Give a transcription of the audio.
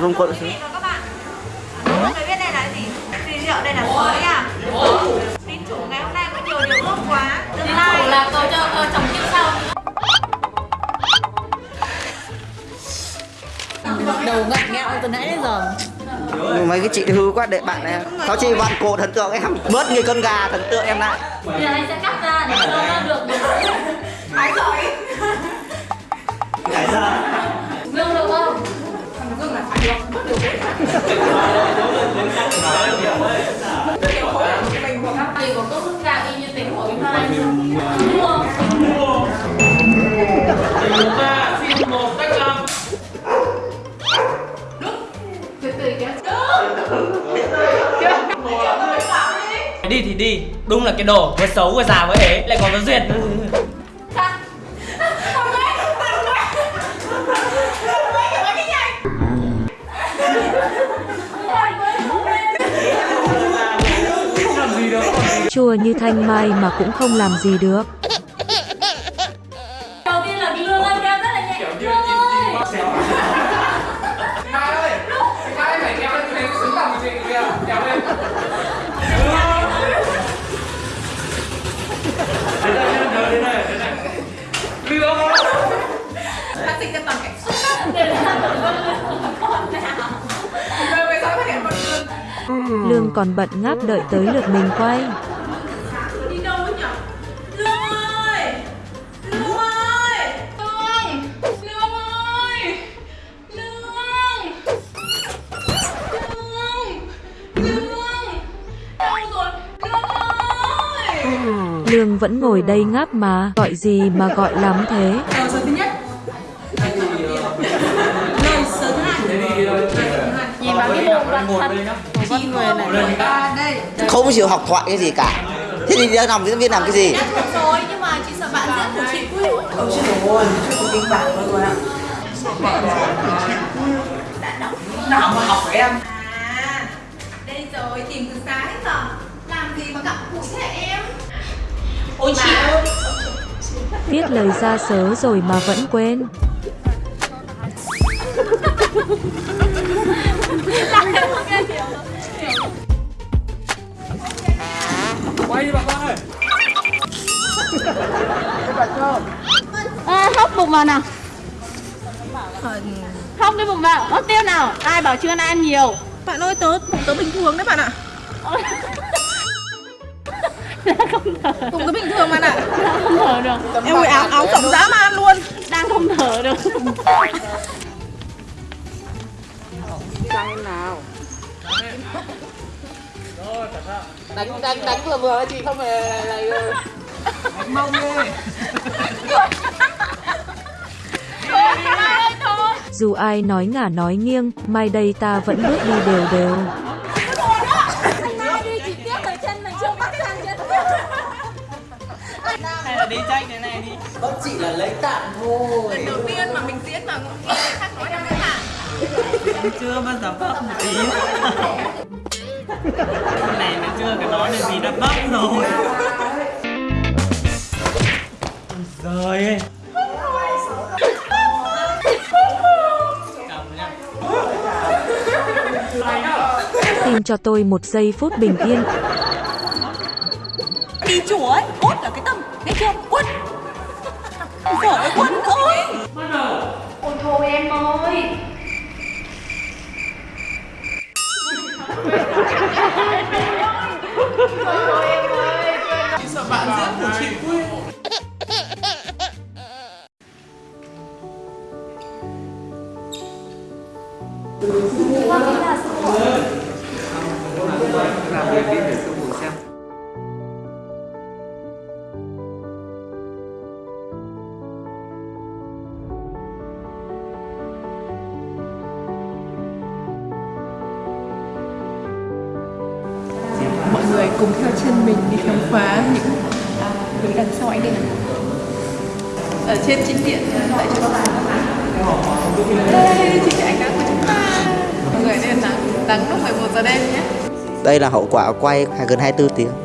rung quận và các bạn, người biết đây là gì? Xì rượu đây là sới à? Tín chủ ngày hôm nay có nhiều điều ước quá. Tương lai. Là cầu cho ờ, chồng kiếp sau. Đầu ngặt nghẹo từ nãy đến giờ. Mấy cái chị hư quá để bạn này cháu chị vặn cổ thần tượng em bớt như con gà thần tượng em lại. Bây giờ anh sẽ cắt ra để cho nó được được Ái giỏi lương Đi thì đi, đúng là cái đồ vừa xấu vừa già vừa ế lại còn có duyệt chua như thanh mai mà cũng không làm gì được. đầu tiên là lương anh kéo rất là nhẹ. Lương ơi. Mai ơi, Mai phải kéo lên cái xứng bằng chị kìa, kéo lên. Đến đây, đến đây, đến đây, đến đây. Lương Đã sinh ra toàn cảnh xuất để làm được con nào? Rồi bây giờ phát hiện một đường Lương còn bận ngáp đợi tới lượt mình quay. Lương vẫn ngồi đây ngáp mà, gọi gì mà gọi lắm thế. Lời sớ thứ nhất. Lời sớ thứ hai nhìn vào cái bộ mặt thật Con người này À đây. Không chịu học thoại cái gì cả. Thế thì đi làm diễn viên làm cái gì? Rồi nhưng mà chị sợ bạn diễn của chị vui. Ôi trời ơi, chuyện tình bạn thôi rồi ạ. Đã đọc Nào mà học với em? À, đây rồi, tìm từ sáng đến giờ Làm gì mà gặp cụ thế em Ôi chị ơi. Viết lời ra sớ rồi mà vẫn quên. Quay đi bà con ơi. À, hóc bụng vào nào. Hóc cái bụng vào. Ớt tiêu nào. Ai bảo chưa ăn nhiều. Bạn ơi, tớ, tớ bình thường đấy bạn ạ không thở. Cùng tớ bình thường bạn ạ đang không thở được. Em ơi, áo, áo rộng dã man luôn. Đang không thở được. Đánh, đánh, đánh vừa vừa chị không phải là Đánh mông đi. Dù ai nói ngả nói nghiêng, mai đây ta vẫn bước đi đều đều. Lần đầu tiên mà mình diễn mà nghe người khác nói em hả? Em chưa bao giờ bắp một tí. Cái này mà chưa cái nói là gì đã bắp rồi. Rồi. Ơi Cầm nha Tìm cho tôi một giây phút bình yên. đi chùa ấy cốt là cái tâm nghe chưa? Quất vợ ơi quất ơi ôi thôi em ơi Sợ bạn diễn của chị quên mọi người cùng theo chân mình đi khám phá những à, hướng đằng sau ánh đèn. Ở trên chính điện à, tại chỗ. Bạn đây chính là ánh nắng của chúng ta. Mọi người nên nắng nắng lúc 11 giờ đêm nhé. Đây là hậu quả quay gần 24 tiếng.